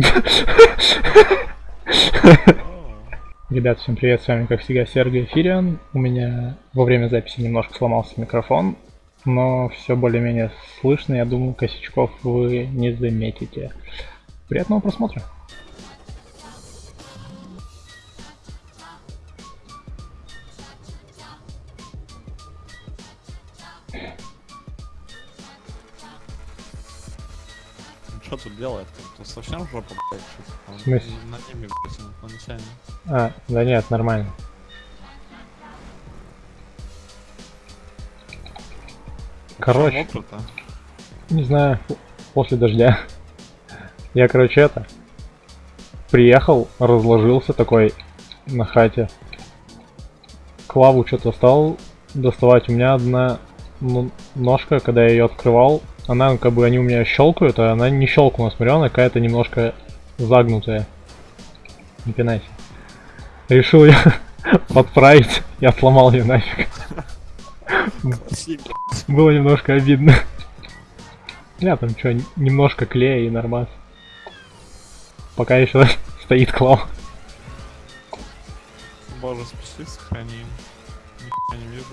Ребят, всем привет, с вами как всегда Сергей Фириан. У меня во время записи немножко сломался микрофон, но все более-менее слышно, я думаю, косячков вы не заметите. Приятного просмотра! Что тут делает-то? Тут совсем жопа, блядь, что-то В смысле? На небе, блядь, инопланетяне. А, да нет, нормально. Короче, мокро-то? не знаю, после дождя. Я, короче, это... Приехал, разложился такой на хате. Клаву что-то стал доставать. У меня одна ну, ножка, когда я ее открывал, она как бы они у меня щелкают, а она не щелкнула. Смотрю, она какая-то немножко загнутая. Не пинайся. Решил я подправить и отломал ее нафиг. Было немножко обидно. Я там что, немножко клея и нормас. Пока еще стоит клав. Боже, спаси, сохрани. Нихуя не вижу.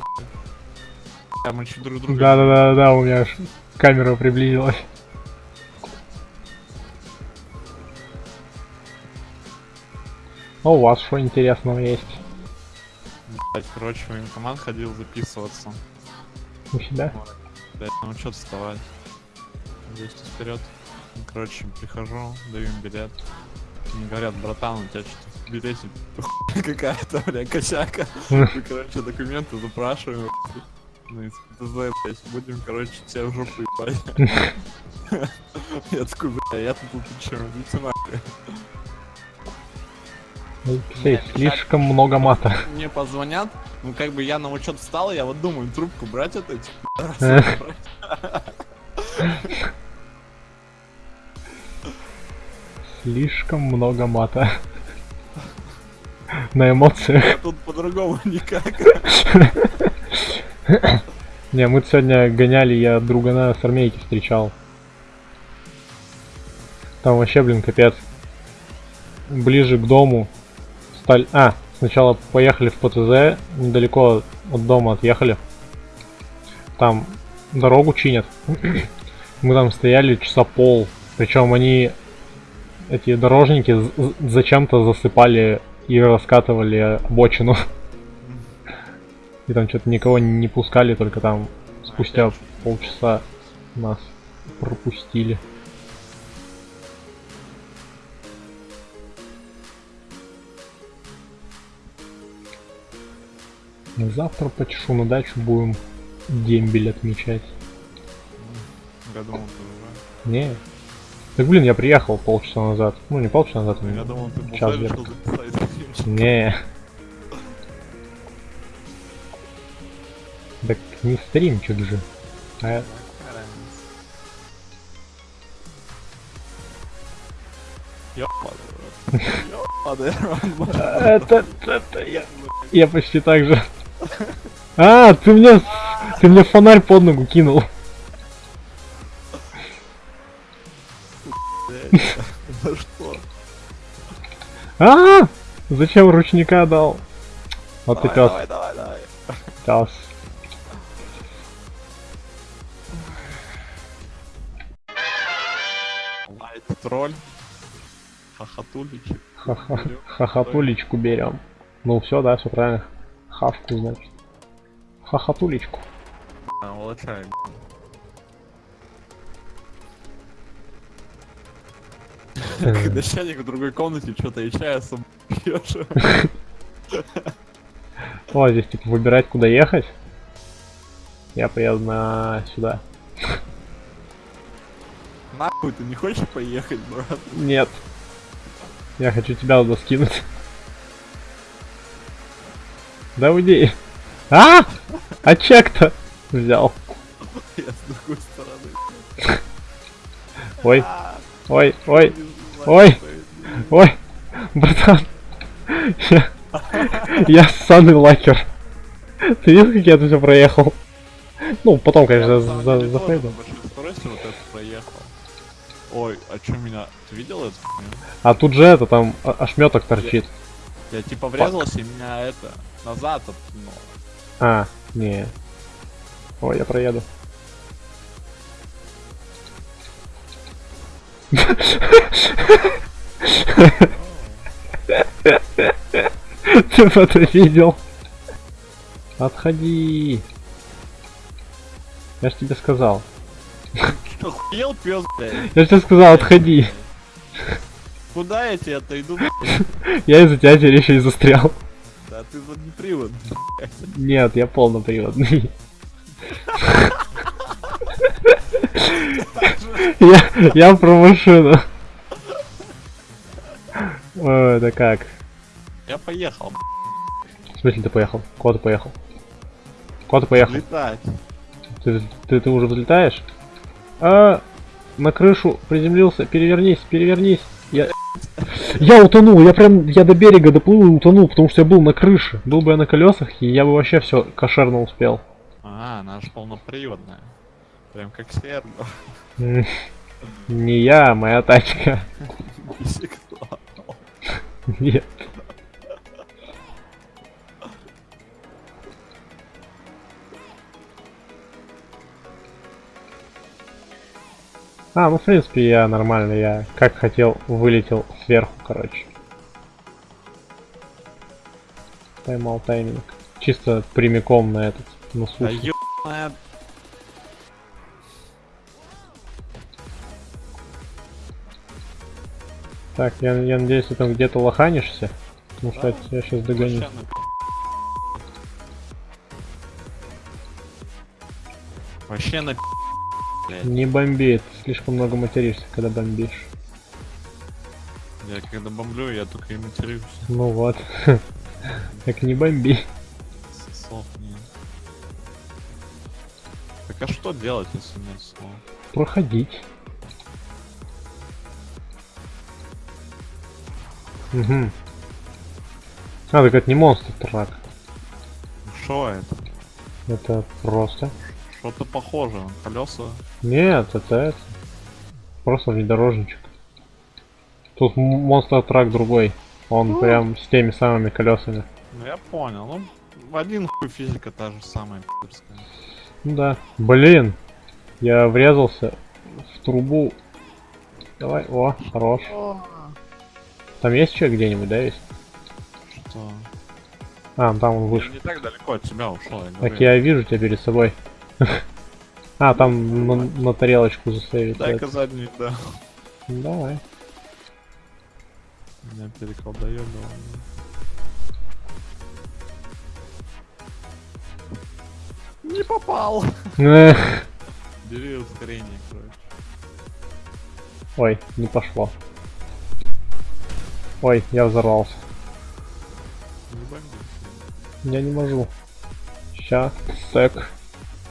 А мы чуть друг друга... Да-да-да-да, у меня аж камера приблизилась. А у вас что интересного есть? Блядь, короче, в военкомат ходил записываться. У себя? Блядь, ну что вставать? 200 вперед. Ну, Короче, прихожу, даю им билет. Мне говорят, братан, у тебя что-то в билете какая-то, бля, косяка. Короче, документы запрашиваем. Ну, из ТЗ, блядь, будем, короче, тебя в жопу ебать. Я такой, бля, я тут чем, идите нахуй. Алексей, слишком много мата. Мне позвонят, ну как бы я на учет встал, я вот думаю, трубку брать это, эти Э. пидорасы, брать. Слишком много мата. На эмоциях. Тут по-другому никак. Не, мы сегодня гоняли, я другана с армейки встречал. Там вообще, блин, капец. Ближе к дому. Сталь... А, сначала поехали в ПТЗ, недалеко от дома отъехали. Там дорогу чинят. Мы там стояли часа пол. Причем они, эти дорожники, зачем-то засыпали и раскатывали обочину. И там что-то никого не пускали, только там спустя полчаса нас пропустили. Ну, Завтра почешу на дачу, будем дембель отмечать. Я думал, ты Не. Так блин, я приехал полчаса назад. Ну не полчаса назад, уже... Я а думал, ты час стримчик. Не. Не стримчик же. А. Это, это я. Я почти так же. А, ты мне, ты мне фонарь под ногу кинул. За что? А, зачем ручника дал? Вот ты пес, давай, давай, давай. пес. Тролль. Хохотуличек. Ха-ха. Хохотулечку берем. Ну все, да, все правильно. Хавку, значит. Хохотулечку. А, улучшай. Как начальник в другой комнате что-то и чая с собой пьешь. О, здесь типа выбирать, куда ехать. Я поеду на сюда. Нахуй ты не хочешь поехать, брат? Нет. Я хочу тебя туда скинуть. Да уйди. А! А чек-то взял. Я с другой стороны. Ой, А, ой, ой, ой. это. ой. Братан. Я, я ссаный лакер. Ты видел, как я тут все проехал? Ну, потом, конечно, на за, самом за, Ой, а чё меня... Ты видел это? А тут же это, там ошметок торчит. Я типа врезался, и меня это... Назад откинуло. А, не. Ой, я проеду. Ты это видел? Отходи. Я ж тебе сказал. Что, пёс, блядь? Я тебе сказал, отходи. Куда я тебе отойду, блядь? Я из-за тебя теперь еще и застрял. Да ты заднепривод. Нет, я полноприводный. Я, я про машину. Ой, это как? Я поехал, В смысле ты поехал? Куда ты поехал? Куда ты поехал? летать. Ты, ты, ты уже взлетаешь? А, на крышу приземлился. Перевернись, перевернись. Я, я утонул, я прям, я до берега доплыл и утонул, потому что я был на крыше. Был бы я на колесах, и я бы вообще все кошерно успел. А, она же полноприводная. Прям как Серго. М, Не я, моя тачка. Нет. А, ну в принципе я нормально, я как хотел вылетел сверху, короче. Поймал тайминг. Чисто прямиком на этот, на Да сушу. ёбаная... Так, я, я надеюсь, ты там где-то лоханишься. Потому что Да, я сейчас догоню. вообще на- Вообще на блядь. Не бомби, ты слишком много материшься, когда бомбишь. Я когда бомблю, я только и матерюсь. Ну вот. Так не бомби. Слов нет. Так а что делать, если нет слов? Проходить. Угу. А, так это не монстр трак. Что это? Это просто. Что-то похоже. Колеса. Нет, это это. Просто внедорожничек. Тут монстр трак другой. Он Ну. прям с теми самыми колесами. Ну я понял. Ну, в один хуй физика та же самая пидорская. Ну да. Блин. Я врезался в трубу. Давай, о, хорош. Там есть человек где-нибудь, да, есть? Что? А, там он Я вышел. не так далеко от тебя ушел, я Так я вижу тебя перед собой. А, там на, на тарелочку засейвить. Дай-ка это. задний, да. Давай. Меня переколдоебало. Не попал. Бери ускорение, короче. Ой, не пошло. Ой, я взорвался. Не бомби. Я не могу. Ща,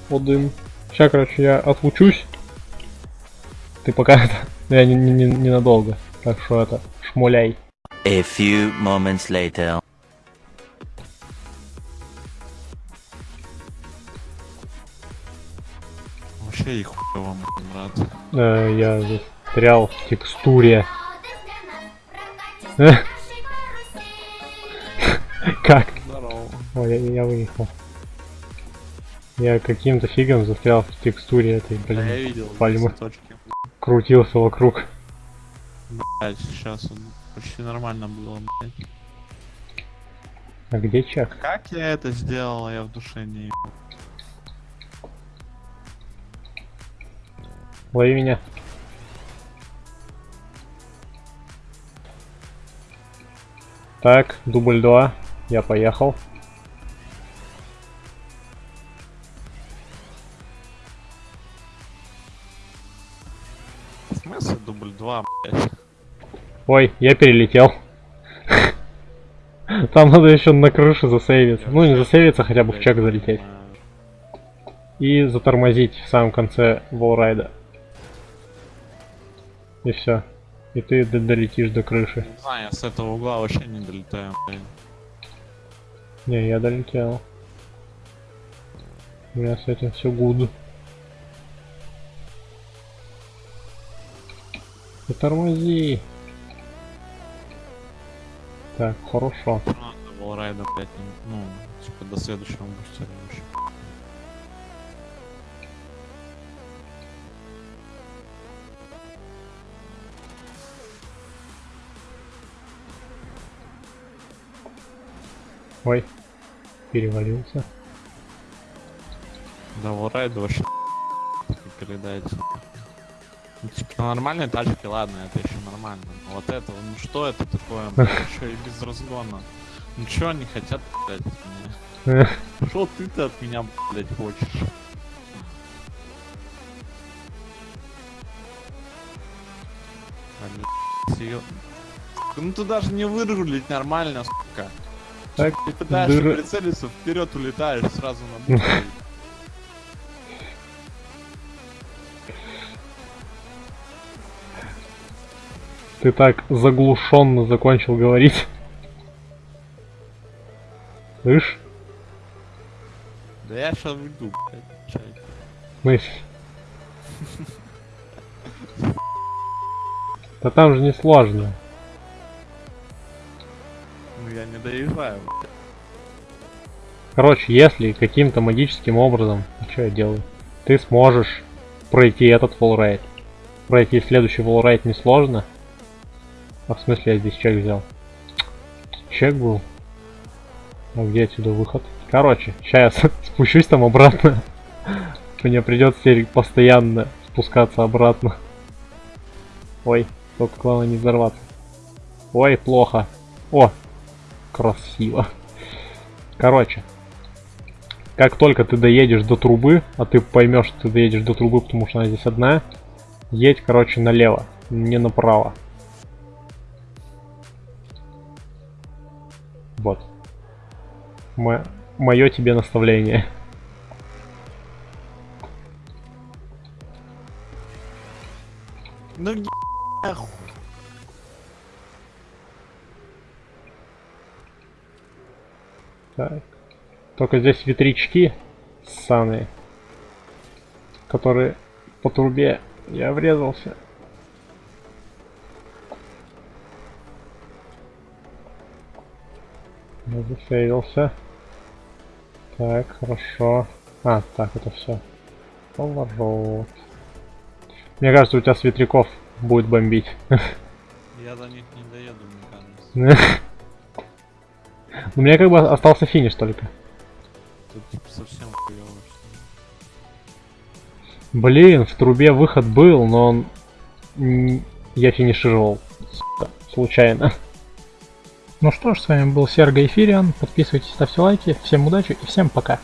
сек. Один. Ща, короче, я отлучусь. Ты пока это... Я не, не, не- ненадолго. Так что это, шмуляй. A few moments later. Вообще их хуево, брат. Э, я застрял в текстуре. Как? Здорово. Ой, я, я выехал. Я каким-то фигом застрял в текстуре этой, Да я блин. видел пальмы. точки. Крутился вокруг. Блять, сейчас он почти нормально было, блядь. А где чек? Как я это сделал, я в душе не ебу. Лови меня. Так, дубль 2. Я поехал. Смысле дубль 2, блядь? Ой, я перелетел. Там надо еще на крышу засейвиться. Ну, не засейвиться, хотя бы в чек залететь. И затормозить в самом конце волрайда. И все. И ты долетишь до крыши. Не знаю, я с этого угла вообще не долетаю, блядь. Не, я долетел. У меня с этим все гуд. Не тормози. Так, хорошо. А, до волрайда, блядь, не- ну, типа до следующего бустера еще. Ой, перевалился. Да, волрайда вообще передается. Ну, типа, на нормальной тачке, ладно, это еще нормально. Но вот это, ну что это такое, еще и без разгона. Ну чё они хотят, блядь, от меня? Что ты-то от меня, блядь, хочешь? Ну ты даже не вырулить нормально, сука. Так, Ты пытаешься прицелиться, вперед улетаешь сразу на бутыль. Ты так заглушенно закончил говорить. Слышь? Да я сейчас уйду, блядь. Мысль. Да там же не сложно. Ну я не доезжаю. Короче, если каким-то магическим образом, что я делаю, ты сможешь пройти этот фуллрейд. Пройти следующий фуллрейд несложно. А в смысле я здесь чек взял? Чек был. А где отсюда выход? Короче, сейчас спущусь там обратно. Мне придется постоянно спускаться обратно. Ой, только главное не взорваться. Ой, плохо. О, красиво. Короче, как только ты доедешь до трубы, а ты поймешь, что ты доедешь до трубы, потому что она здесь одна, едь, короче, налево, не направо. Вот. Мое тебе наставление. Ну. Так. Только здесь ветрячки ссаные, которые по трубе я врезался. Я зафейлился. Так, хорошо. А, так, это все. Поворот. Мне кажется, у тебя с ветряков будет бомбить. Я до них не доеду, мне кажется. У меня как бы остался финиш только. Тут совсем хуёво. Блин, в трубе выход был, но он... Я финишировал. сука, Случайно. Ну что ж, с вами был Серго Эфириан. Подписывайтесь, ставьте лайки. Всем удачи и всем пока.